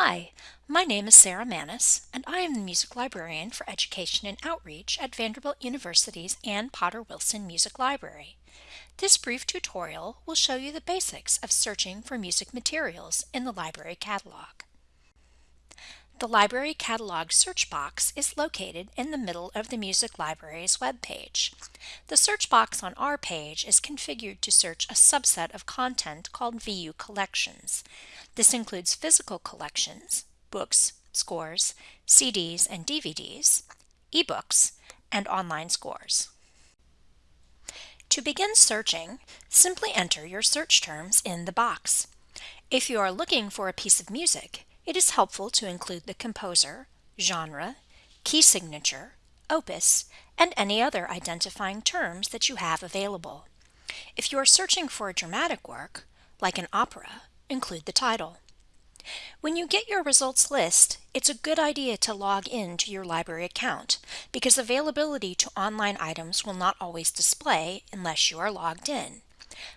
Hi, my name is Sarah Manus, and I am the Music Librarian for Education and Outreach at Vanderbilt University's Anne Potter Wilson Music Library. This brief tutorial will show you the basics of searching for music materials in the library catalog. The Library Catalog search box is located in the middle of the Music Library's web page. The search box on our page is configured to search a subset of content called VU Collections. This includes physical collections, books, scores, CDs and DVDs, ebooks, and online scores. To begin searching, simply enter your search terms in the box. If you are looking for a piece of music, it is helpful to include the composer, genre, key signature, opus, and any other identifying terms that you have available. If you are searching for a dramatic work, like an opera, include the title. When you get your results list, it's a good idea to log in to your library account because availability to online items will not always display unless you are logged in.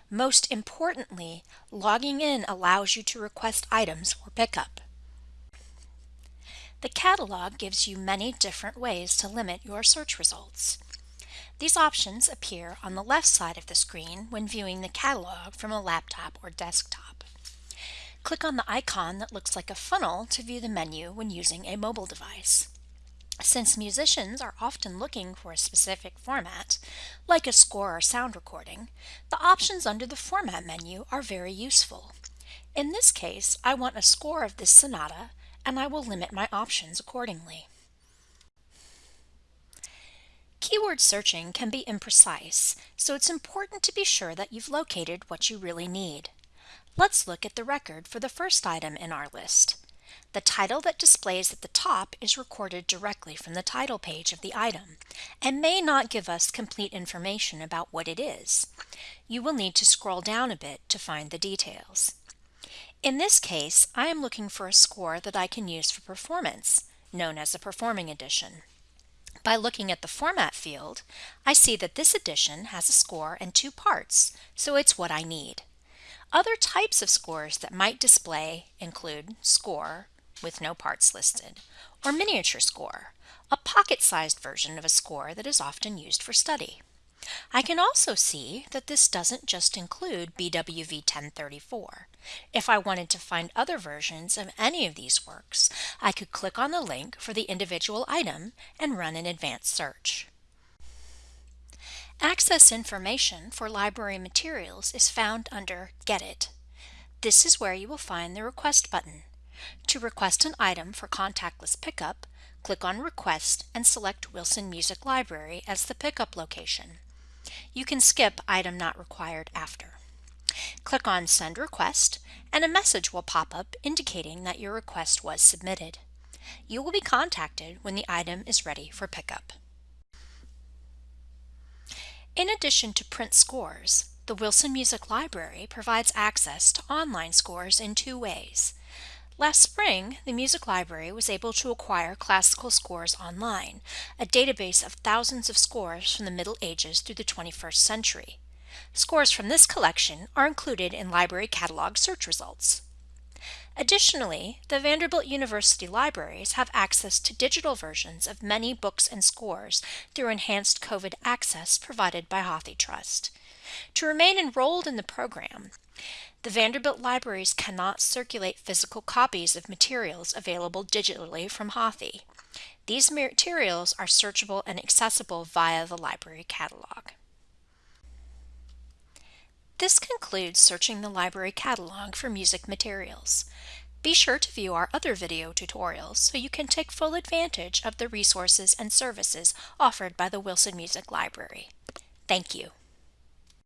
Most importantly, logging in allows you to request items for pickup. The catalog gives you many different ways to limit your search results. These options appear on the left side of the screen when viewing the catalog from a laptop or desktop. Click on the icon that looks like a funnel to view the menu when using a mobile device. Since musicians are often looking for a specific format, like a score or sound recording, the options under the Format menu are very useful. In this case, I want a score of this sonata, and I will limit my options accordingly. Keyword searching can be imprecise, so it's important to be sure that you've located what you really need. Let's look at the record for the first item in our list. The title that displays at the top is recorded directly from the title page of the item and may not give us complete information about what it is. You will need to scroll down a bit to find the details. In this case, I am looking for a score that I can use for performance, known as a performing edition. By looking at the Format field, I see that this edition has a score and two parts, so it's what I need. Other types of scores that might display include score, with no parts listed, or miniature score, a pocket-sized version of a score that is often used for study. I can also see that this doesn't just include BWV 1034. If I wanted to find other versions of any of these works, I could click on the link for the individual item and run an advanced search. Access information for library materials is found under Get It. This is where you will find the Request button. To request an item for contactless pickup, click on Request and select Wilson Music Library as the pickup location. You can skip Item Not Required after. Click on Send Request and a message will pop up indicating that your request was submitted. You will be contacted when the item is ready for pickup. In addition to print scores, the Wilson Music Library provides access to online scores in two ways. Last spring, the Music Library was able to acquire Classical Scores Online, a database of thousands of scores from the Middle Ages through the 21st century. Scores from this collection are included in library catalog search results. Additionally, the Vanderbilt University libraries have access to digital versions of many books and scores through enhanced COVID access provided by HathiTrust. To remain enrolled in the program, the Vanderbilt libraries cannot circulate physical copies of materials available digitally from Hathi. These materials are searchable and accessible via the library catalog. This concludes searching the library catalog for music materials. Be sure to view our other video tutorials so you can take full advantage of the resources and services offered by the Wilson Music Library. Thank you.